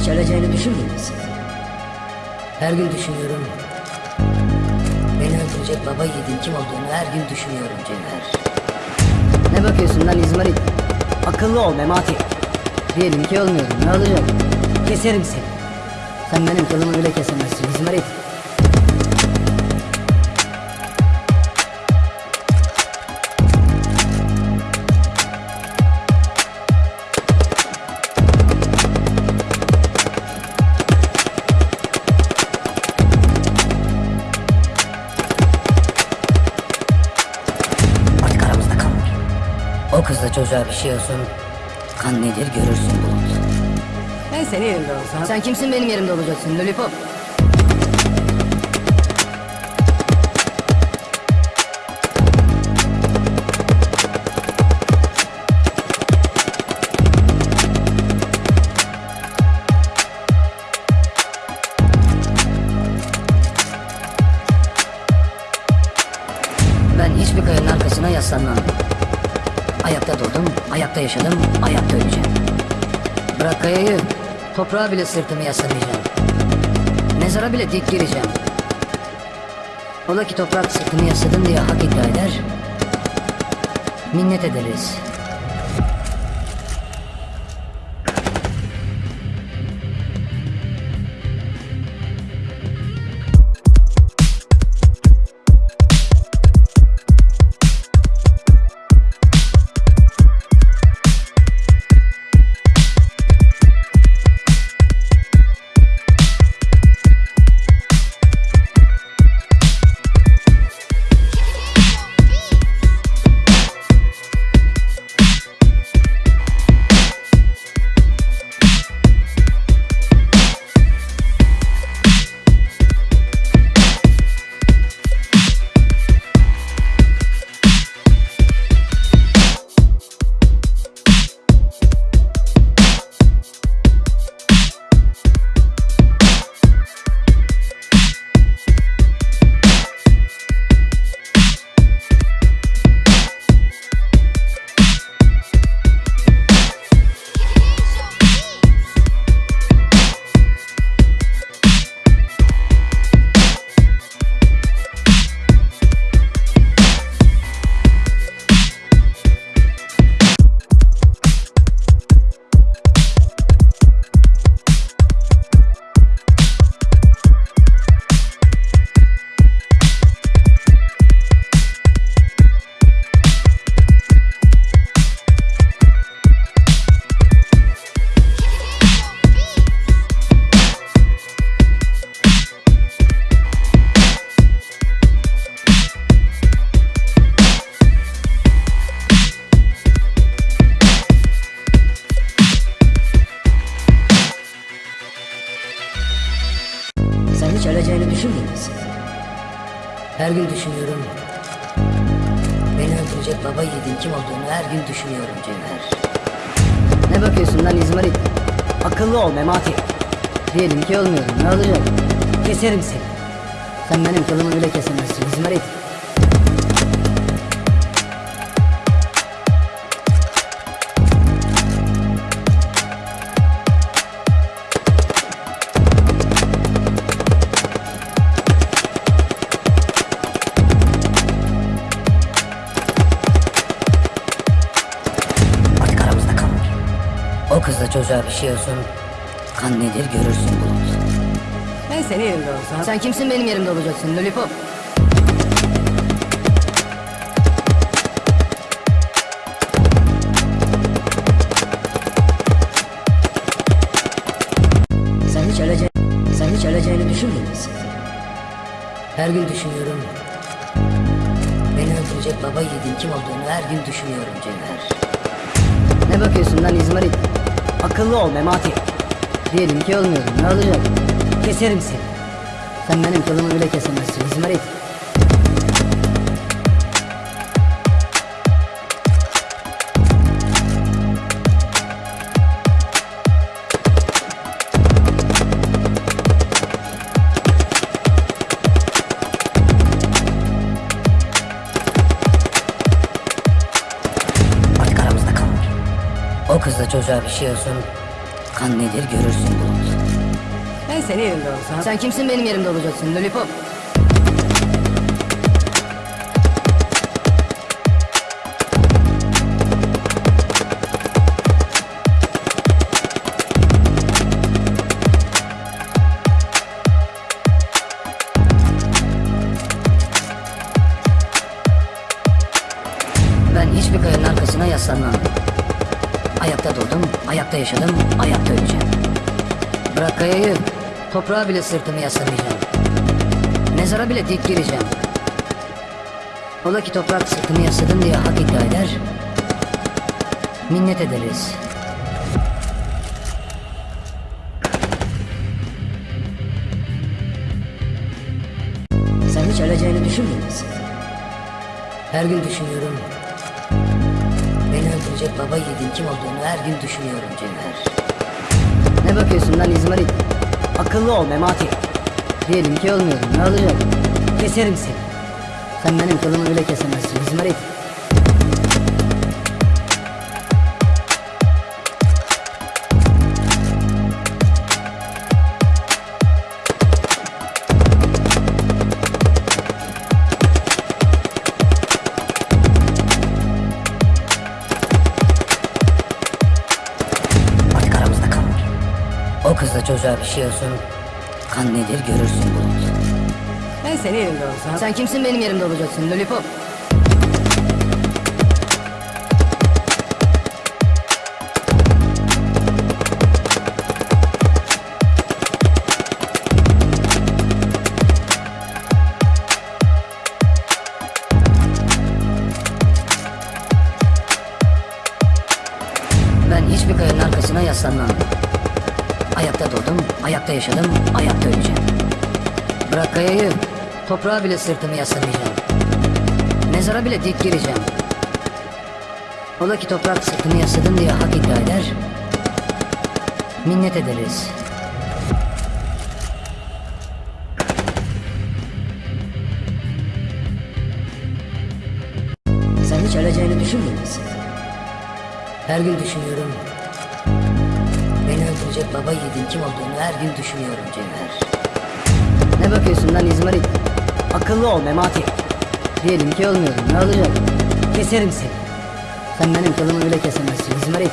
Hiç öleceğini düşünmüyor musun? Her gün düşünüyorum. Beni öldürecek baba yiğidin kim olduğunu her gün düşünüyorum Cevher. Ne bakıyorsun lan İzmarit? Akıllı ol Memati. Diyelim ki olmuyorum ne olacak? Keserim seni. Sen benim kılımı bile kesemezsin İzmarit. Çocuğa bir şey olsun. Kan nedir görürsün Bulut. Ben senin yerimde olsam... Sen kimsin benim yerimde olacaksın Lollipop? Ben hiçbir kayanın arkasına yaslanmam. Ayakta doğdum, ayakta yaşadım, ayakta öleceğim. Bırak kayayı, toprağa bile sırtımı yaslamayacağım. Mezara bile dik gireceğim. Ola ki toprak sırtımı yasladım diye hak iddia eder. Minnet ederiz. Hiç öleceğini düşünmüyor musun? Her gün düşünüyorum. Beni öldürecek baba yiğidin kim olduğunu her gün düşünüyorum Cevher. Ne bakıyorsun lan İzmarit? Akıllı ol Memati. Diyelim ki olmuyorum ne olacak? Keserim seni. Sen benim kılımı bile kesemezsin İzmarit. Çocuğa bir şey olsun. Kan nedir görürsün Bulut. Ben senin yerimde olsam... Sen kimsin benim yerimde olacaksın Lollipop? Sen hiç ölece sen hiç öleceğini düşünmüyor musun? Her gün düşünüyorum. Beni öldürecek baba yiğidin kim olduğunu her gün düşünüyorum Cevher. Ne bakıyorsun lan İzmarit? Akıllı ol Memati. Diyelim ki olmuyorum ne olacak? Keserim seni. Sen benim kılımı bile kesemezsin İzmarit. Çocuğa bir şey olsun. Kan nedir görürsün Bulut. Ben senin yerinde olsam... Sen kimsin benim yerimde olacaksın Lollipop? Ben hiçbir kayanın arkasına yaslanmam. Ayakta yaşadım, ayakta öleceğim. Bırak kayayı, toprağa bile sırtımı yaslamayacağım. Mezara bile dik gireceğim. Ola ki toprak sırtımı yasladım diye hak iddia eder. Minnet ederiz. Sen hiç öleceğini düşünmüyor musun? Her gün düşünüyorum. Öldürecek baba yiğidin kim olduğunu her gün düşünüyorum Cevher. Ne bakıyorsun lan İzmarit? Akıllı ol Memati. Diyelim ki olmuyorum. Ne olacak? Keserim seni. Sen benim kılımı bile kesemezsin İzmarit. Çocuğa bir şey olsun. Kan nedir görürsün Bulut. Ben senin yerinde olsam... Sen kimsin benim yerimde olacaksın Lollipop? Ayakta yaşadım, ayakta öleceğim. Bırak kayayı, toprağa bile sırtımı yaslamayacağım. Mezara bile dik gireceğim. Ola ki toprak sırtımı yasladım diye hak iddia eder. Minnet ederiz. Sen hiç öleceğini düşünmüyor musun? Her gün düşünüyorum. Öldürecek baba yiğidin kim olduğunu her gün düşünüyorum Cevher. Ne bakıyorsun lan İzmarit? Akıllı ol Memati. Diyelim ki olmuyorum. Ne olacak? Keserim seni. Sen benim kılımı bile kesemezsin İzmarit.